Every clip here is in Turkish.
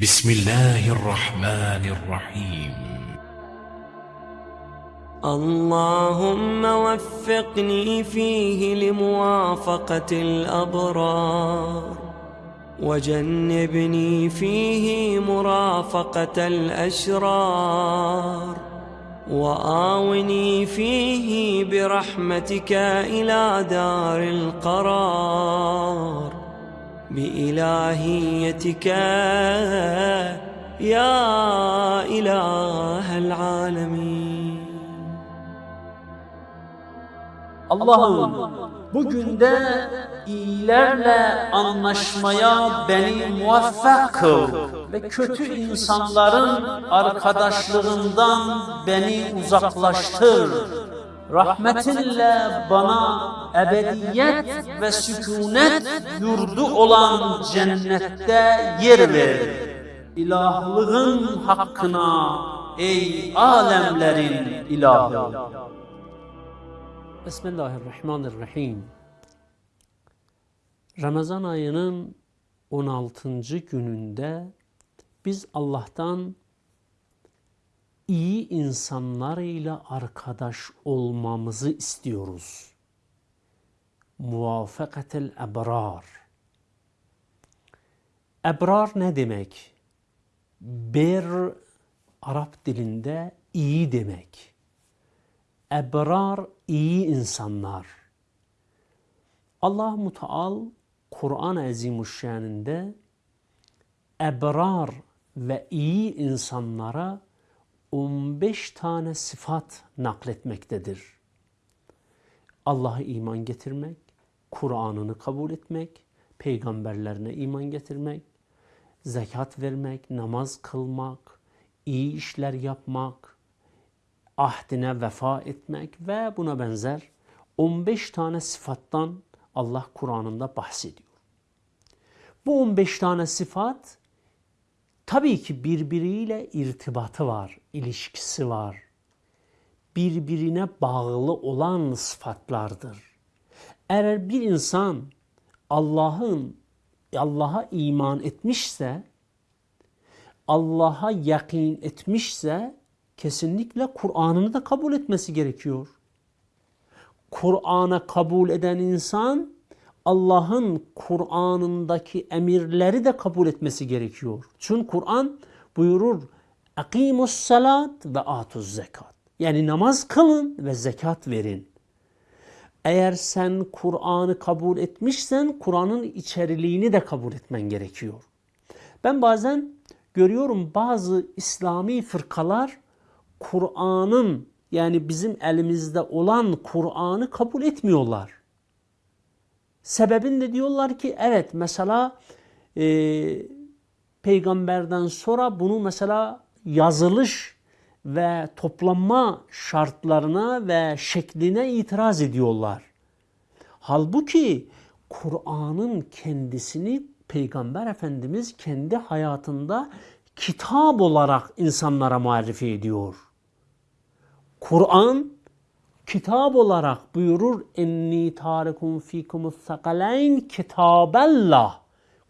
بسم الله الرحمن الرحيم. اللهم وفقني فيه لموافقة الأبرار وجنبني فيه مرافقة الأشرار وآوني فيه برحمتك إلى دار القرار. بإلهيتك يا إله العالمين Allah'ım bugün de iyilerle anlaşmaya beni muvaffak kıl ve kötü insanların arkadaşlığından beni uzaklaştır. Rahmetinle bana ebediyet ve sükunet yurdu olan cennette yer ver. İlahlığın hakkına ey alemlerin ilahı. Bismillahirrahmanirrahim. Ramazan ayının 16. gününde biz Allah'tan iyi insanlarıyla arkadaş olmamızı istiyoruz. Muvafakatel ebrar. Ebrar ne demek? Bir Arap dilinde iyi demek. Ebrar iyi insanlar. Allah Muteal Kur'an-ı Azimuşşan'ında ebrar ve iyi insanlara 15 tane sıfat nakletmektedir. Allah'a iman getirmek, Kur'an'ını kabul etmek, peygamberlerine iman getirmek, zekat vermek, namaz kılmak, iyi işler yapmak, ahdine vefa etmek ve buna benzer 15 tane sıfattan Allah Kur'an'ında bahsediyor. Bu 15 tane sıfat tabii ki birbiriyle irtibatı var, ilişkisi var. Birbirine bağlı olan sıfatlardır. Eğer bir insan Allah'ın Allah'a iman etmişse, Allah'a yakin etmişse kesinlikle Kur'an'ını da kabul etmesi gerekiyor. Kur'an'a kabul eden insan Allah'ın Kur'an'ındaki emirleri de kabul etmesi gerekiyor. Çünkü Kur'an buyurur Akimus salat ve atuz zekat. Yani namaz kılın ve zekat verin. Eğer sen Kur'an'ı kabul etmişsen Kur'an'ın içeriliğini de kabul etmen gerekiyor. Ben bazen görüyorum bazı İslami fırkalar Kur'an'ın yani bizim elimizde olan Kur'an'ı kabul etmiyorlar. Sebebin diyorlar ki evet mesela e, peygamberden sonra bunu mesela yazılış ve toplanma şartlarına ve şekline itiraz ediyorlar. Halbuki Kur'an'ın kendisini Peygamber Efendimiz kendi hayatında kitap olarak insanlara marifi ediyor. Kur'an kitap olarak buyurur enni tarikum fikumus sakaleyn kitabellah.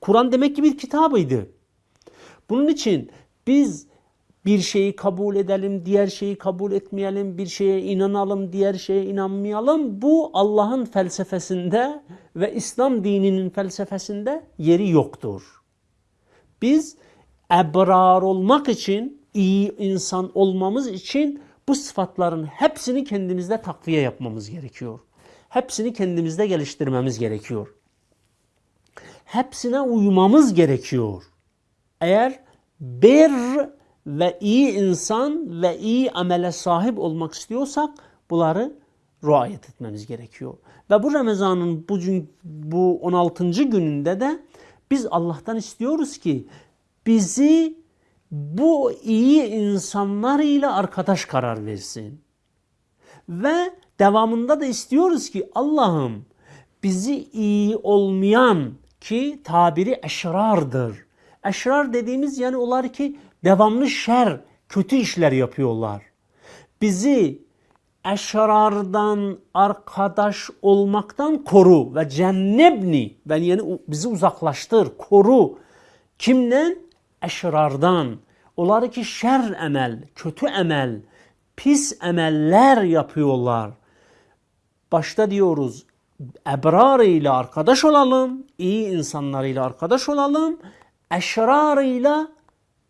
Kur'an demek ki bir kitabıydı. Bunun için biz bir şeyi kabul edelim, diğer şeyi kabul etmeyelim, bir şeye inanalım, diğer şeye inanmayalım. Bu Allah'ın felsefesinde ve İslam dininin felsefesinde yeri yoktur. Biz ebrar olmak için, iyi insan olmamız için bu sıfatların hepsini kendimizde takviye yapmamız gerekiyor. Hepsini kendimizde geliştirmemiz gerekiyor. Hepsine uymamız gerekiyor. Eğer bir ve iyi insan ve iyi amele sahip olmak istiyorsak bunları riayet etmemiz gerekiyor. Ve bu Ramazan'ın bu, bu 16. gününde de biz Allah'tan istiyoruz ki bizi bu iyi insanlar ile arkadaş karar versin. Ve devamında da istiyoruz ki Allah'ım bizi iyi olmayan ki tabiri eşrardır. Eşrar dediğimiz yani onlar ki devamlı şer, kötü işler yapıyorlar. Bizi eşrardan arkadaş olmaktan koru ve cennebni ben yani bizi uzaklaştır, koru. Kimden? Eşrardan, onları ki şer emel, kötü emel, pis emeller yapıyorlar. Başta diyoruz ebrar ile arkadaş olalım, iyi insanlarıyla arkadaş olalım, eşrarıyla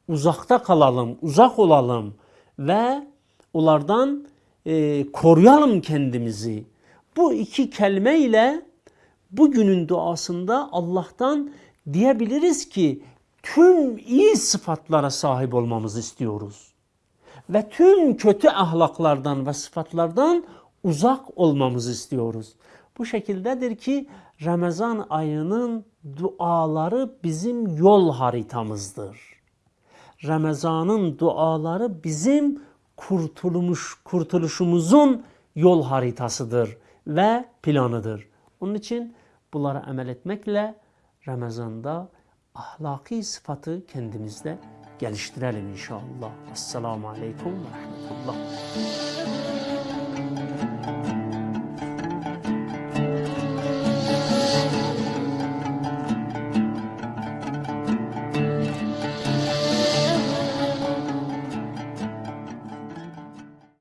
uzakta kalalım, uzak olalım ve onlardan e, koruyalım kendimizi. Bu iki kelime ile bugünün duasında Allah'tan diyebiliriz ki tüm iyi sıfatlara sahip olmamızı istiyoruz. Ve tüm kötü ahlaklardan ve sıfatlardan uzak olmamızı istiyoruz. Bu şekildedir ki Ramazan ayının duaları bizim yol haritamızdır. Ramazan'ın duaları bizim kurtulmuş kurtuluşumuzun yol haritasıdır ve planıdır. Onun için bunlara amel etmekle Ramazan'da ahlaki sıfatı kendimizde geliştirelim inşallah. Esselamu Aleyküm ve Rahmetullah.